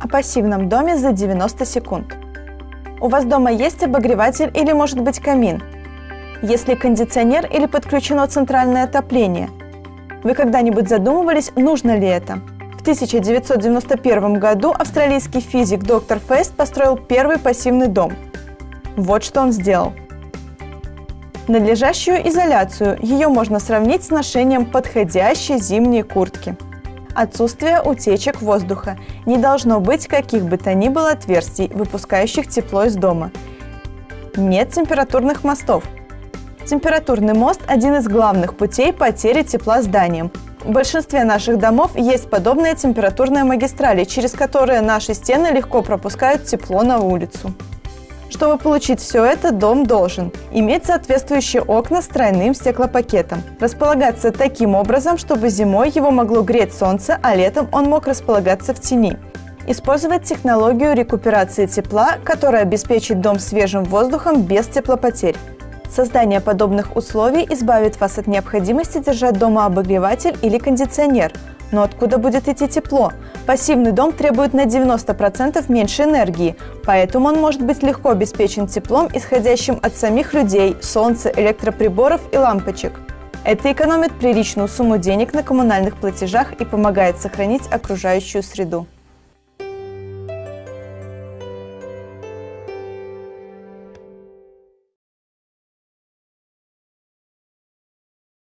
о пассивном доме за 90 секунд. У вас дома есть обогреватель или может быть камин? Есть ли кондиционер или подключено центральное отопление? Вы когда-нибудь задумывались, нужно ли это? В 1991 году австралийский физик доктор Фест построил первый пассивный дом. Вот что он сделал. Надлежащую изоляцию ее можно сравнить с ношением подходящей зимней куртки. Отсутствие утечек воздуха. Не должно быть каких бы то ни было отверстий, выпускающих тепло из дома. Нет температурных мостов. Температурный мост – один из главных путей потери тепла зданиям. В большинстве наших домов есть подобные температурные магистрали, через которые наши стены легко пропускают тепло на улицу. Чтобы получить все это, дом должен иметь соответствующие окна с тройным стеклопакетом, располагаться таким образом, чтобы зимой его могло греть солнце, а летом он мог располагаться в тени, использовать технологию рекуперации тепла, которая обеспечит дом свежим воздухом без теплопотерь. Создание подобных условий избавит вас от необходимости держать дома обогреватель или кондиционер. Но откуда будет идти тепло? Пассивный дом требует на 90% меньше энергии, поэтому он может быть легко обеспечен теплом, исходящим от самих людей, солнца, электроприборов и лампочек. Это экономит приличную сумму денег на коммунальных платежах и помогает сохранить окружающую среду.